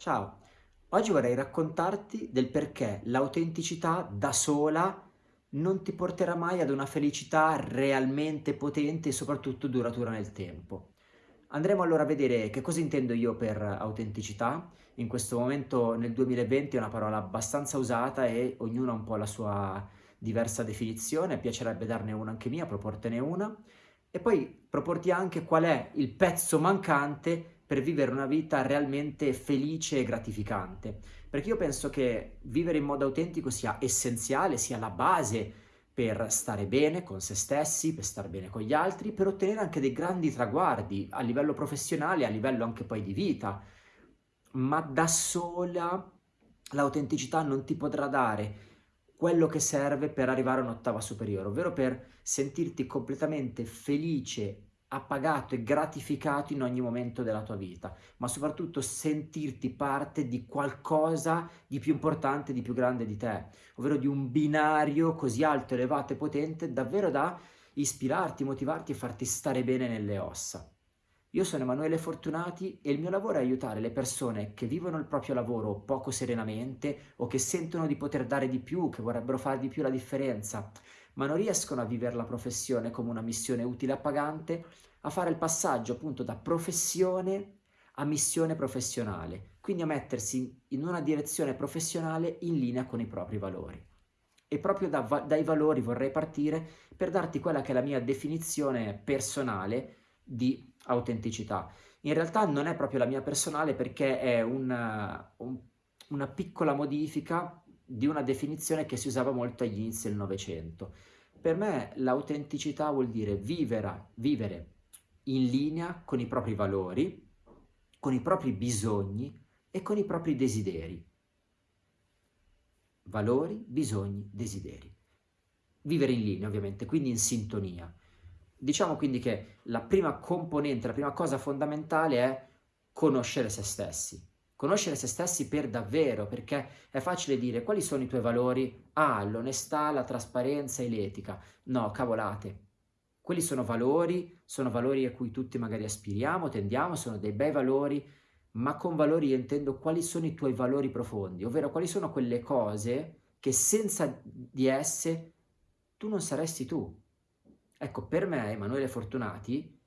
Ciao, oggi vorrei raccontarti del perché l'autenticità da sola non ti porterà mai ad una felicità realmente potente e soprattutto duratura nel tempo. Andremo allora a vedere che cosa intendo io per autenticità. In questo momento nel 2020 è una parola abbastanza usata e ognuno ha un po' la sua diversa definizione, piacerebbe darne una anche mia, proportene una e poi proporti anche qual è il pezzo mancante per vivere una vita realmente felice e gratificante. Perché io penso che vivere in modo autentico sia essenziale, sia la base per stare bene con se stessi, per stare bene con gli altri, per ottenere anche dei grandi traguardi a livello professionale, a livello anche poi di vita. Ma da sola l'autenticità non ti potrà dare quello che serve per arrivare a un'ottava superiore, ovvero per sentirti completamente felice appagato e gratificato in ogni momento della tua vita, ma soprattutto sentirti parte di qualcosa di più importante, di più grande di te, ovvero di un binario così alto, elevato e potente davvero da ispirarti, motivarti e farti stare bene nelle ossa. Io sono Emanuele Fortunati e il mio lavoro è aiutare le persone che vivono il proprio lavoro poco serenamente o che sentono di poter dare di più, che vorrebbero fare di più la differenza, ma non riescono a vivere la professione come una missione utile e appagante, a fare il passaggio appunto da professione a missione professionale, quindi a mettersi in una direzione professionale in linea con i propri valori. E proprio da, dai valori vorrei partire per darti quella che è la mia definizione personale di autenticità. In realtà non è proprio la mia personale perché è una, un, una piccola modifica di una definizione che si usava molto agli inizi del Novecento. Per me l'autenticità vuol dire vivere, vivere in linea con i propri valori, con i propri bisogni e con i propri desideri. Valori, bisogni, desideri. Vivere in linea ovviamente, quindi in sintonia. Diciamo quindi che la prima componente, la prima cosa fondamentale è conoscere se stessi conoscere se stessi per davvero, perché è facile dire quali sono i tuoi valori? Ah, l'onestà, la trasparenza e l'etica. No, cavolate. Quelli sono valori, sono valori a cui tutti magari aspiriamo, tendiamo, sono dei bei valori, ma con valori io intendo quali sono i tuoi valori profondi, ovvero quali sono quelle cose che senza di esse tu non saresti tu. Ecco, per me, Emanuele Fortunati,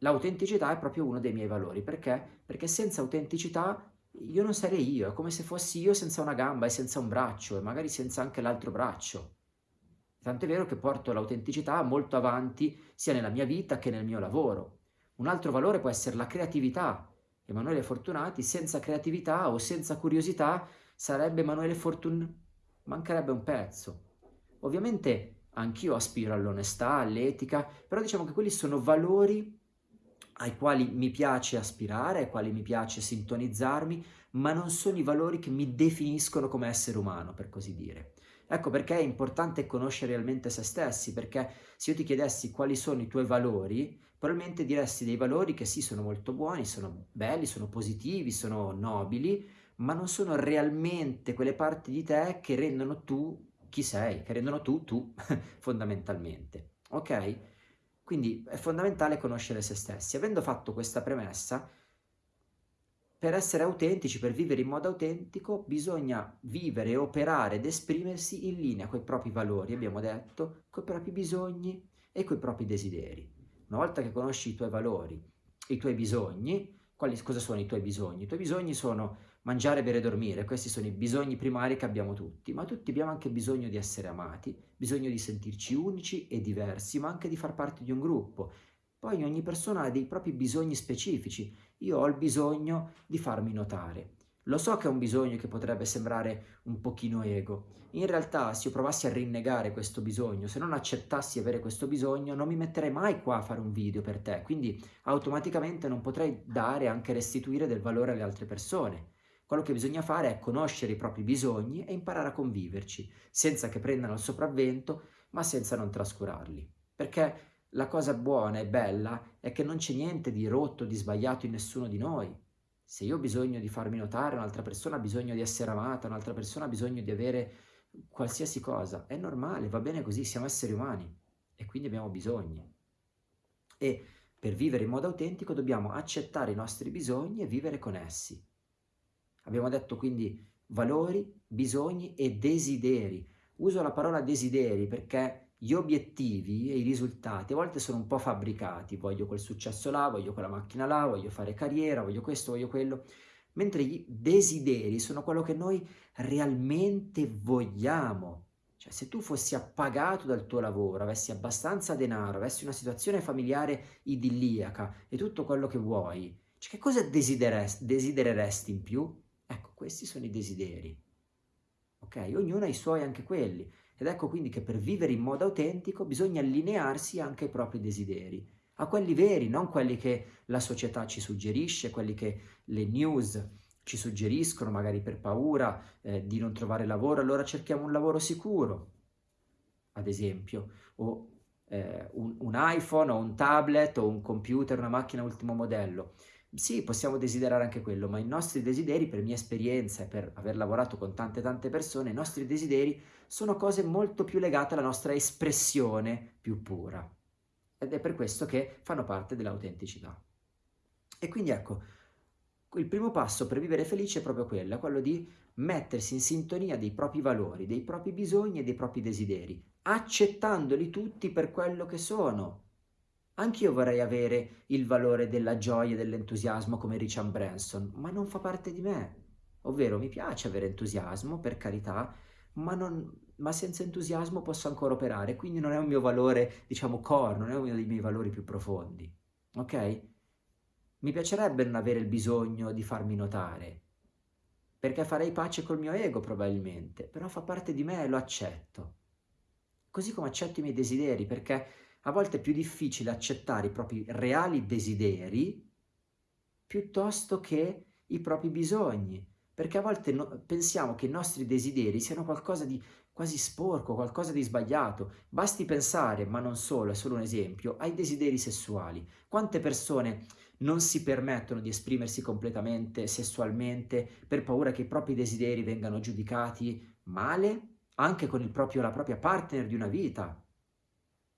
L'autenticità è proprio uno dei miei valori, perché? Perché senza autenticità io non sarei io, è come se fossi io senza una gamba e senza un braccio e magari senza anche l'altro braccio. Tant'è vero che porto l'autenticità molto avanti sia nella mia vita che nel mio lavoro. Un altro valore può essere la creatività. Emanuele Fortunati senza creatività o senza curiosità sarebbe Emanuele Fortun... mancherebbe un pezzo. Ovviamente anch'io aspiro all'onestà, all'etica, però diciamo che quelli sono valori ai quali mi piace aspirare, ai quali mi piace sintonizzarmi, ma non sono i valori che mi definiscono come essere umano, per così dire. Ecco perché è importante conoscere realmente se stessi, perché se io ti chiedessi quali sono i tuoi valori, probabilmente diresti dei valori che sì, sono molto buoni, sono belli, sono positivi, sono nobili, ma non sono realmente quelle parti di te che rendono tu chi sei, che rendono tu tu, fondamentalmente. Ok? Quindi è fondamentale conoscere se stessi. Avendo fatto questa premessa, per essere autentici, per vivere in modo autentico, bisogna vivere, operare ed esprimersi in linea con i propri valori, abbiamo detto, con i propri bisogni e con i propri desideri. Una volta che conosci i tuoi valori, i tuoi bisogni, quali, cosa sono i tuoi bisogni? I tuoi bisogni sono mangiare, bere e dormire, questi sono i bisogni primari che abbiamo tutti, ma tutti abbiamo anche bisogno di essere amati, bisogno di sentirci unici e diversi, ma anche di far parte di un gruppo. Poi ogni persona ha dei propri bisogni specifici, io ho il bisogno di farmi notare. Lo so che è un bisogno che potrebbe sembrare un pochino ego. In realtà, se io provassi a rinnegare questo bisogno, se non accettassi avere questo bisogno, non mi metterei mai qua a fare un video per te, quindi automaticamente non potrei dare, anche restituire del valore alle altre persone. Quello che bisogna fare è conoscere i propri bisogni e imparare a conviverci, senza che prendano il sopravvento, ma senza non trascurarli. Perché la cosa buona e bella è che non c'è niente di rotto, di sbagliato in nessuno di noi. Se io ho bisogno di farmi notare, un'altra persona ha bisogno di essere amata, un'altra persona ha bisogno di avere qualsiasi cosa, è normale, va bene così, siamo esseri umani e quindi abbiamo bisogni. E per vivere in modo autentico dobbiamo accettare i nostri bisogni e vivere con essi. Abbiamo detto quindi valori, bisogni e desideri. Uso la parola desideri perché gli obiettivi e i risultati a volte sono un po' fabbricati, voglio quel successo là, voglio quella macchina là, voglio fare carriera, voglio questo, voglio quello, mentre i desideri sono quello che noi realmente vogliamo. Cioè, se tu fossi appagato dal tuo lavoro, avessi abbastanza denaro, avessi una situazione familiare idilliaca e tutto quello che vuoi, cioè, che cosa desidereresti in più? Questi sono i desideri. Ok? Ognuno ha i suoi anche quelli. Ed ecco quindi che per vivere in modo autentico bisogna allinearsi anche ai propri desideri, a quelli veri, non quelli che la società ci suggerisce, quelli che le news ci suggeriscono, magari per paura eh, di non trovare lavoro, allora cerchiamo un lavoro sicuro, ad esempio, o eh, un, un iPhone o un tablet o un computer, una macchina ultimo modello. Sì, possiamo desiderare anche quello, ma i nostri desideri, per mia esperienza e per aver lavorato con tante tante persone, i nostri desideri sono cose molto più legate alla nostra espressione più pura. Ed è per questo che fanno parte dell'autenticità. E quindi ecco, il primo passo per vivere felice è proprio quello, quello di mettersi in sintonia dei propri valori, dei propri bisogni e dei propri desideri, accettandoli tutti per quello che sono, Anch'io vorrei avere il valore della gioia e dell'entusiasmo come Richard Branson, ma non fa parte di me. Ovvero mi piace avere entusiasmo, per carità, ma, non, ma senza entusiasmo posso ancora operare, quindi non è un mio valore, diciamo, core, non è uno dei miei valori più profondi. Ok? Mi piacerebbe non avere il bisogno di farmi notare, perché farei pace col mio ego probabilmente, però fa parte di me e lo accetto. Così come accetto i miei desideri, perché a volte è più difficile accettare i propri reali desideri piuttosto che i propri bisogni, perché a volte no, pensiamo che i nostri desideri siano qualcosa di quasi sporco, qualcosa di sbagliato. Basti pensare, ma non solo, è solo un esempio, ai desideri sessuali. Quante persone non si permettono di esprimersi completamente sessualmente per paura che i propri desideri vengano giudicati male, anche con proprio, la propria partner di una vita?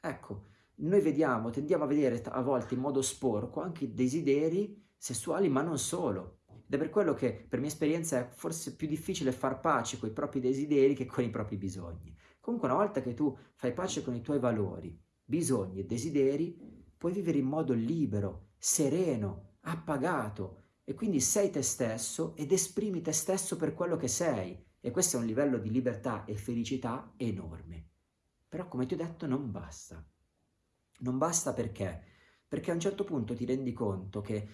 Ecco, noi vediamo, tendiamo a vedere a volte in modo sporco anche i desideri sessuali, ma non solo. Ed è per quello che, per mia esperienza, è forse più difficile far pace con i propri desideri che con i propri bisogni. Comunque, una volta che tu fai pace con i tuoi valori, bisogni e desideri, puoi vivere in modo libero, sereno, appagato, e quindi sei te stesso ed esprimi te stesso per quello che sei. E questo è un livello di libertà e felicità enorme. Però, come ti ho detto, non basta. Non basta perché? Perché a un certo punto ti rendi conto che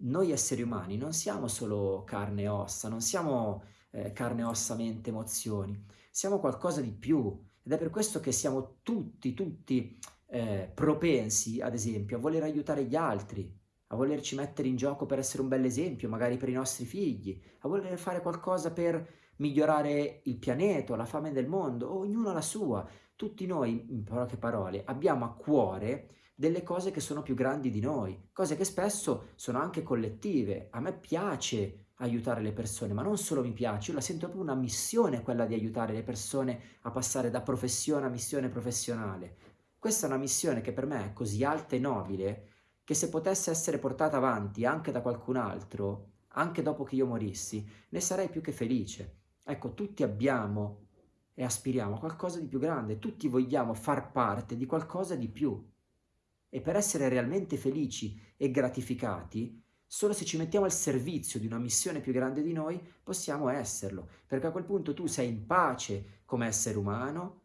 noi esseri umani non siamo solo carne e ossa, non siamo eh, carne, ossa, mente, emozioni, siamo qualcosa di più ed è per questo che siamo tutti, tutti eh, propensi, ad esempio, a voler aiutare gli altri, a volerci mettere in gioco per essere un bel esempio, magari per i nostri figli, a voler fare qualcosa per migliorare il pianeta, la fame del mondo, ognuno la sua, tutti noi, in poche parole, abbiamo a cuore delle cose che sono più grandi di noi, cose che spesso sono anche collettive. A me piace aiutare le persone, ma non solo mi piace, io la sento proprio una missione quella di aiutare le persone a passare da professione a missione professionale. Questa è una missione che per me è così alta e nobile che se potesse essere portata avanti anche da qualcun altro, anche dopo che io morissi, ne sarei più che felice. Ecco, tutti abbiamo e aspiriamo a qualcosa di più grande, tutti vogliamo far parte di qualcosa di più. E per essere realmente felici e gratificati, solo se ci mettiamo al servizio di una missione più grande di noi, possiamo esserlo, perché a quel punto tu sei in pace come essere umano,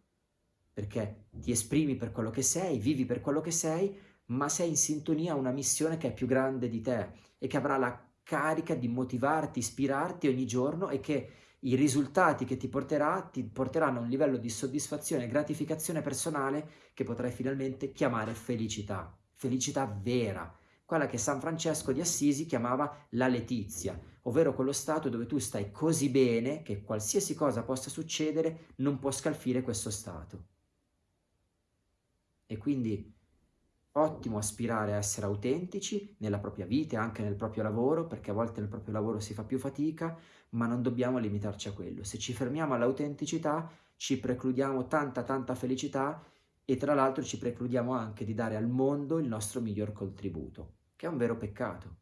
perché ti esprimi per quello che sei, vivi per quello che sei, ma sei in sintonia a una missione che è più grande di te e che avrà la carica di motivarti, ispirarti ogni giorno e che i risultati che ti porterà ti porteranno a un livello di soddisfazione e gratificazione personale che potrai finalmente chiamare felicità, felicità vera, quella che San Francesco di Assisi chiamava la letizia, ovvero quello stato dove tu stai così bene che qualsiasi cosa possa succedere non può scalfire questo stato. E quindi ottimo aspirare a essere autentici nella propria vita e anche nel proprio lavoro, perché a volte nel proprio lavoro si fa più fatica, ma non dobbiamo limitarci a quello. Se ci fermiamo all'autenticità, ci precludiamo tanta tanta felicità e tra l'altro ci precludiamo anche di dare al mondo il nostro miglior contributo, che è un vero peccato.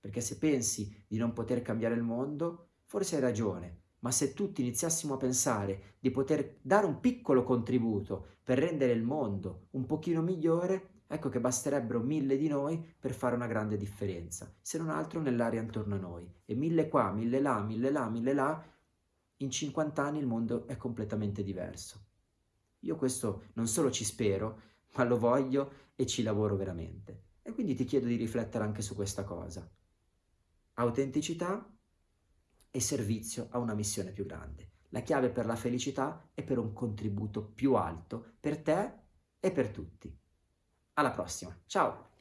Perché se pensi di non poter cambiare il mondo, forse hai ragione, ma se tutti iniziassimo a pensare di poter dare un piccolo contributo per rendere il mondo un pochino migliore, ecco che basterebbero mille di noi per fare una grande differenza, se non altro nell'aria intorno a noi. E mille qua, mille là, mille là, mille là, in 50 anni il mondo è completamente diverso. Io questo non solo ci spero, ma lo voglio e ci lavoro veramente. E quindi ti chiedo di riflettere anche su questa cosa. Autenticità e servizio a una missione più grande. La chiave per la felicità è per un contributo più alto per te e per tutti. Alla prossima, ciao!